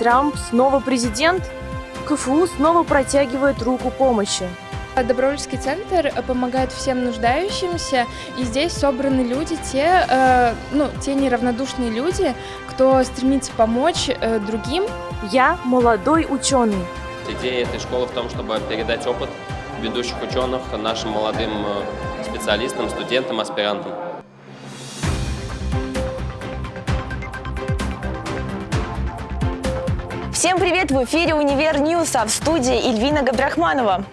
Трамп снова президент? КФУ снова протягивает руку помощи. Добровольческий центр помогает всем нуждающимся, и здесь собраны люди, те, э, ну, те неравнодушные люди, кто стремится помочь э, другим. Я молодой ученый. Идея этой школы в том, чтобы передать опыт ведущих ученых нашим молодым э, специалистам, студентам, аспирантам. Всем привет! В эфире «Univer News», а в студии Ильвина Габдрахманова.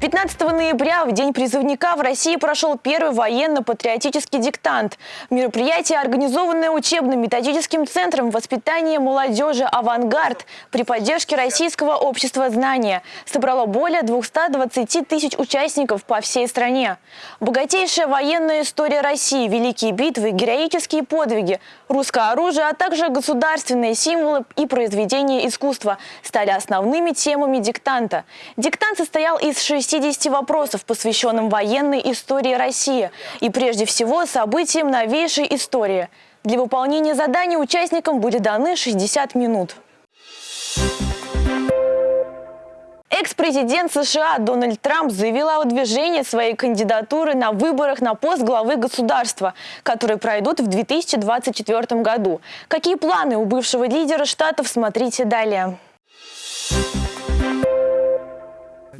15 ноября, в День призывника, в России прошел первый военно-патриотический диктант. Мероприятие, организованное учебным методическим центром воспитания молодежи «Авангард» при поддержке Российского общества знания, собрало более 220 тысяч участников по всей стране. Богатейшая военная история России, великие битвы, героические подвиги, русское оружие, а также государственные символы и произведения искусства стали основными темами диктанта. Диктант состоял из шести 60 вопросов, посвященным военной истории России и прежде всего событиям новейшей истории. Для выполнения задания участникам были даны 60 минут. Экс-президент США Дональд Трамп заявил о выдвижении своей кандидатуры на выборах на пост главы государства, которые пройдут в 2024 году. Какие планы у бывшего лидера штатов, смотрите далее.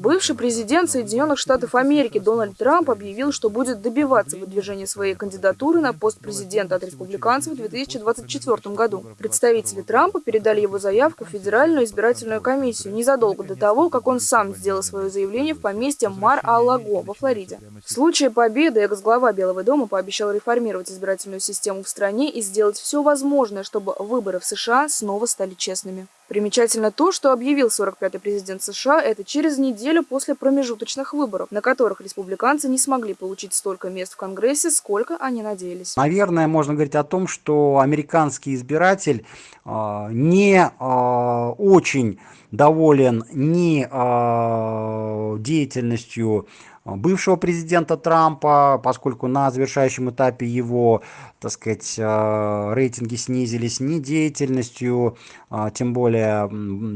Бывший президент Соединенных Штатов Америки Дональд Трамп объявил, что будет добиваться выдвижения своей кандидатуры на пост президента от республиканцев в 2024 году. Представители Трампа передали его заявку в Федеральную избирательную комиссию незадолго до того, как он сам сделал свое заявление в поместье Мар-а-Лаго во Флориде. В случае победы экс-глава Белого дома пообещал реформировать избирательную систему в стране и сделать все возможное, чтобы выборы в США снова стали честными. Примечательно то, что объявил 45-й президент США это через неделю после промежуточных выборов, на которых республиканцы не смогли получить столько мест в Конгрессе, сколько они надеялись. Наверное, можно говорить о том, что американский избиратель э, не э, очень доволен ни э, деятельностью бывшего президента Трампа, поскольку на завершающем этапе его так сказать, э, рейтинги снизились не деятельностью, а, тем более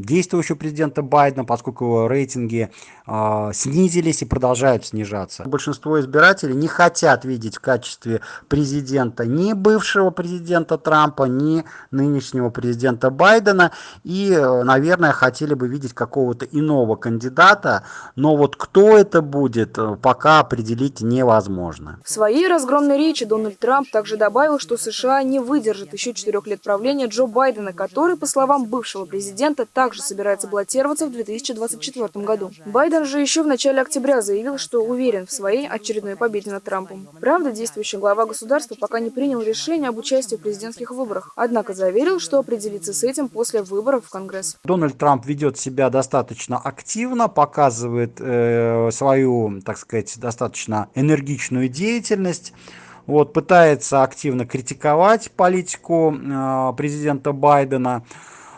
действующего президента Байдена, поскольку его рейтинги снизились и продолжают снижаться. Большинство избирателей не хотят видеть в качестве президента ни бывшего президента Трампа, ни нынешнего президента Байдена и, э, наверное, хотели бы видеть какого-то иного кандидата, но вот кто это будет, э, пока определить невозможно. В своей разгромной речи Дональд Трамп также добавил, добавил, что США не выдержит еще четырех лет правления Джо Байдена, который, по словам бывшего президента, также собирается баллотироваться в 2024 году. Байден же еще в начале октября заявил, что уверен в своей очередной победе над Трампом. Правда, действующий глава государства пока не принял решение об участии в президентских выборах, однако заверил, что определится с этим после выборов в Конгресс. Дональд Трамп ведет себя достаточно активно, показывает э, свою, так сказать, достаточно энергичную деятельность вот, пытается активно критиковать политику э, президента Байдена.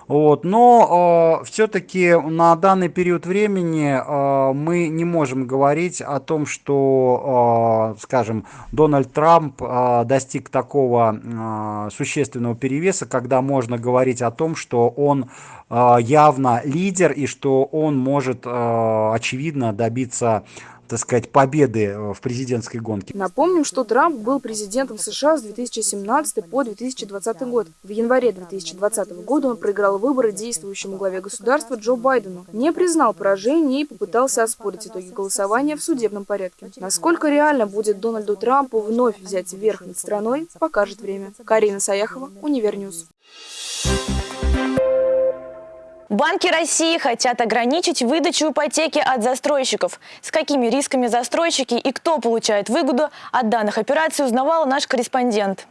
Вот, но э, все-таки на данный период времени э, мы не можем говорить о том, что, э, скажем, Дональд Трамп э, достиг такого э, существенного перевеса, когда можно говорить о том, что он э, явно лидер и что он может, э, очевидно, добиться так сказать, победы э, в президентской гонке. Напомним, что Трамп был президентом США с 2017 по 2020 год. В январе 2020 года он проиграл выборы действующему главе государства Джо Байдену, не признал поражение и попытался оспорить итоги голосования в судебном порядке. Насколько реально будет Дональду Трампу вновь взять верх над страной, покажет время. Карина Саяхова, Univer News. Банки России хотят ограничить выдачу ипотеки от застройщиков. С какими рисками застройщики и кто получает выгоду от данных операций узнавал наш корреспондент.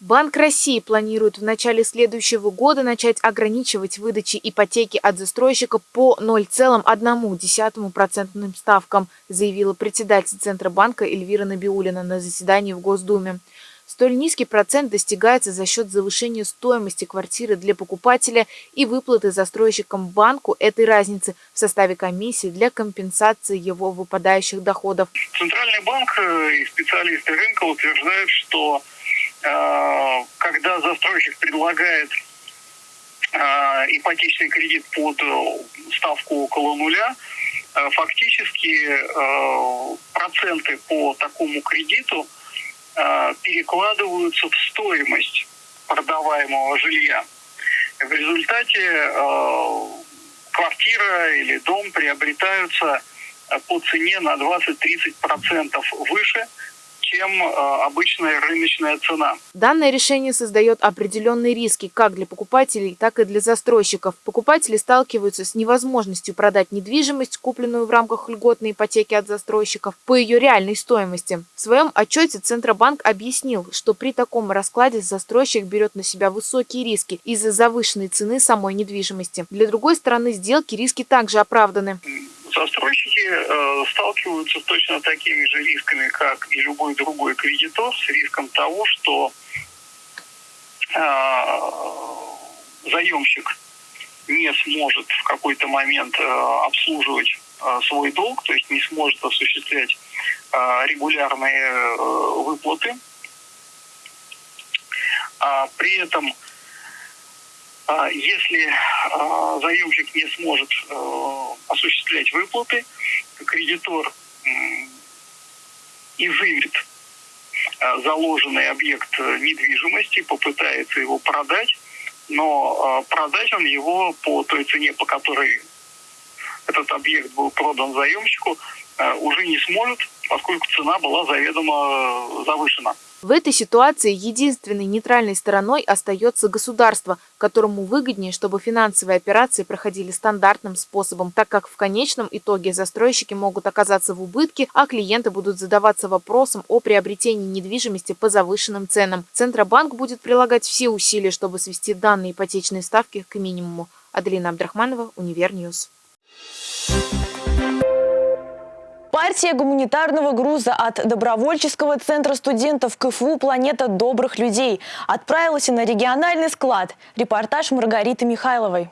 Банк России планирует в начале следующего года начать ограничивать выдачи ипотеки от застройщика по 0,1% ставкам, заявила председатель Центробанка Эльвира Набиулина на заседании в Госдуме. Столь низкий процент достигается за счет завышения стоимости квартиры для покупателя и выплаты застройщикам банку этой разницы в составе комиссии для компенсации его выпадающих доходов. Центральный банк э, и специалисты рынка утверждают, что когда застройщик предлагает ипотечный кредит под ставку около нуля, фактически проценты по такому кредиту перекладываются в стоимость продаваемого жилья. В результате квартира или дом приобретаются по цене на 20-30% выше – чем э, обычная рыночная цена. Данное решение создает определенные риски как для покупателей, так и для застройщиков. Покупатели сталкиваются с невозможностью продать недвижимость, купленную в рамках льготной ипотеки от застройщиков, по ее реальной стоимости. В своем отчете Центробанк объяснил, что при таком раскладе застройщик берет на себя высокие риски из-за завышенной цены самой недвижимости. Для другой стороны сделки риски также оправданы застройщики э, сталкиваются с точно такими же рисками, как и любой другой кредитор, с риском того, что э, заемщик не сможет в какой-то момент э, обслуживать э, свой долг, то есть не сможет осуществлять э, регулярные э, выплаты. А при этом если а, заемщик не сможет э, осуществлять выплаты, кредитор изымет а, заложенный объект недвижимости, попытается его продать, но продать он его по той цене, по которой этот объект был продан заемщику, уже не сможет, поскольку цена была заведомо завышена. В этой ситуации единственной нейтральной стороной остается государство, которому выгоднее, чтобы финансовые операции проходили стандартным способом, так как в конечном итоге застройщики могут оказаться в убытке, а клиенты будут задаваться вопросом о приобретении недвижимости по завышенным ценам. Центробанк будет прилагать все усилия, чтобы свести данные ипотечные ставки к минимуму. Аделина Абдрахманова, Универньюз. Партия гуманитарного груза от добровольческого центра студентов КФУ «Планета добрых людей» отправилась на региональный склад. Репортаж Маргариты Михайловой.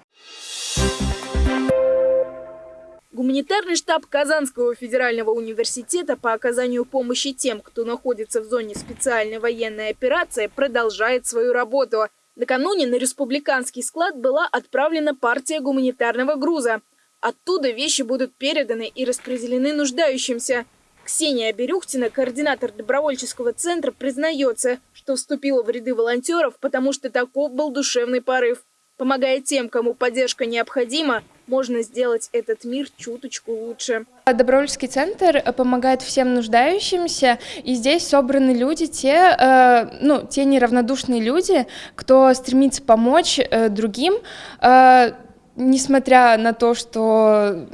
Гуманитарный штаб Казанского федерального университета по оказанию помощи тем, кто находится в зоне специальной военной операции, продолжает свою работу. Накануне на республиканский склад была отправлена партия гуманитарного груза. Оттуда вещи будут переданы и распределены нуждающимся. Ксения Берюхтина, координатор добровольческого центра, признается, что вступила в ряды волонтеров, потому что таков был душевный порыв. Помогая тем, кому поддержка необходима, можно сделать этот мир чуточку лучше. Добровольческий центр помогает всем нуждающимся, и здесь собраны люди, те, э, ну, те неравнодушные люди, кто стремится помочь э, другим, э, несмотря на то, что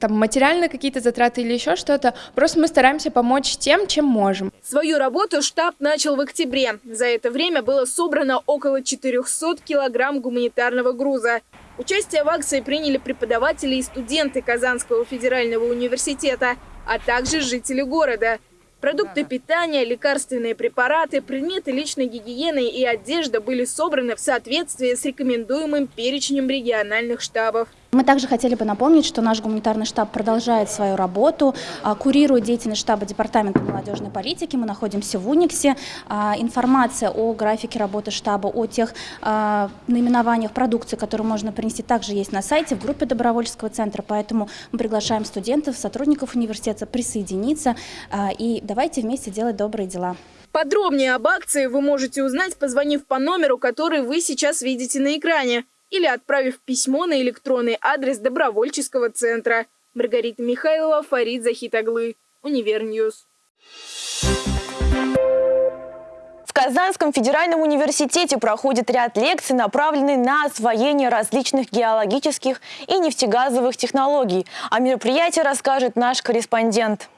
там материальные какие-то затраты или еще что-то, просто мы стараемся помочь тем, чем можем. Свою работу штаб начал в октябре. За это время было собрано около 400 килограмм гуманитарного груза. Участие в акции приняли преподаватели и студенты Казанского федерального университета, а также жители города – Продукты питания, лекарственные препараты, предметы личной гигиены и одежда были собраны в соответствии с рекомендуемым перечнем региональных штабов. Мы также хотели бы напомнить, что наш гуманитарный штаб продолжает свою работу, а, курирует деятельность штаба Департамента молодежной политики. Мы находимся в Униксе. А, информация о графике работы штаба, о тех а, наименованиях продукции, которые можно принести, также есть на сайте в группе добровольческого центра. Поэтому мы приглашаем студентов, сотрудников университета присоединиться и давайте вместе делать добрые дела. Подробнее об акции вы можете узнать, позвонив по номеру, который вы сейчас видите на экране или отправив письмо на электронный адрес добровольческого центра. Маргарита Михайлова, Фарид Захитаглы, Универньюз. В Казанском федеральном университете проходит ряд лекций, направленный на освоение различных геологических и нефтегазовых технологий. О мероприятии расскажет наш корреспондент.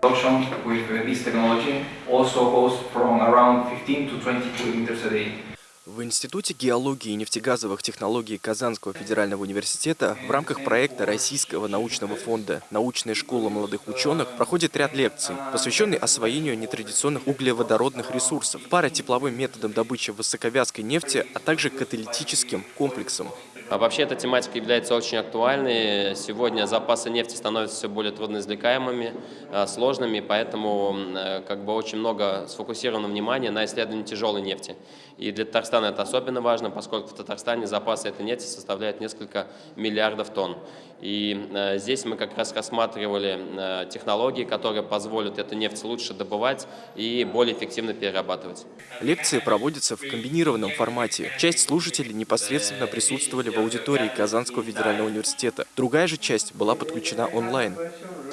Ocean with this technology also goes from around 15 to 20 kilometers a day. В Институте геологии и нефтегазовых технологий Казанского федерального университета в рамках проекта Российского научного фонда «Научная школа молодых ученых» проходит ряд лекций, посвященный освоению нетрадиционных углеводородных ресурсов, паротепловым методам добычи высоковязкой нефти, а также каталитическим комплексам. А вообще эта тематика является очень актуальной. Сегодня запасы нефти становятся все более трудноизвлекаемыми, э, сложными, поэтому э, как бы очень много сфокусировано внимание на исследовании тяжелой нефти. И для Татарстана это особенно важно, поскольку в Татарстане запасы этой нефти составляют несколько миллиардов тонн. И э, здесь мы как раз рассматривали э, технологии, которые позволят эту нефть лучше добывать и более эффективно перерабатывать. Лекции проводятся в комбинированном формате. Часть слушателей непосредственно присутствовали в аудитории Казанского федерального университета. Другая же часть была подключена онлайн.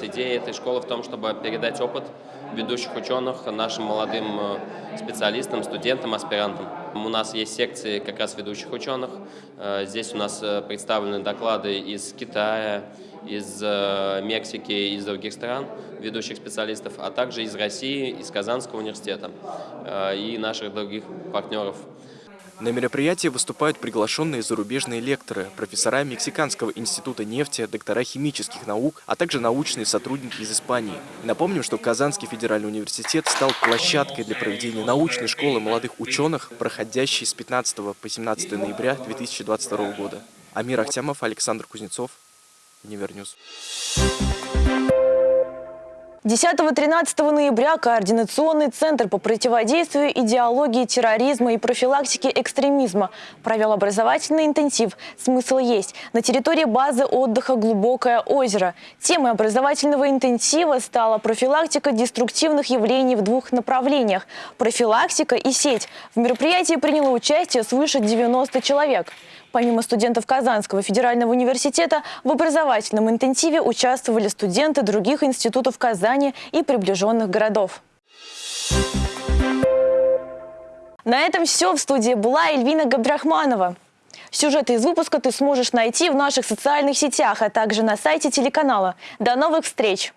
Идея этой школы в том, чтобы передать опыт ведущих ученых нашим молодым э, специалистам, студентам, аспирантам. У нас есть секции как раз ведущих ученых. Э, здесь у нас э, представлены доклады из Китая, из Мексики, из других стран, ведущих специалистов, а также из России, из Казанского университета и наших других партнеров. На мероприятии выступают приглашенные зарубежные лекторы, профессора Мексиканского института нефти, доктора химических наук, а также научные сотрудники из Испании. Напомним, что Казанский федеральный университет стал площадкой для проведения научной школы молодых ученых, проходящей с 15 по 17 ноября 2022 года. Амир Ахтямов, Александр Кузнецов, Универньюз. 10-13 ноября Координационный центр по противодействию идеологии терроризма и профилактике экстремизма провел образовательный интенсив «Смысл есть» на территории базы отдыха «Глубокое озеро». Темой образовательного интенсива стала профилактика деструктивных явлений в двух направлениях – профилактика и сеть. В мероприятии приняло участие свыше 90 человек. Помимо студентов Казанского федерального университета, в образовательном интенсиве участвовали студенты других институтов Казани и приближенных городов. На этом все. В студии была Эльвина Габдрахманова. Сюжеты из выпуска ты сможешь найти в наших социальных сетях, а также на сайте телеканала. До новых встреч!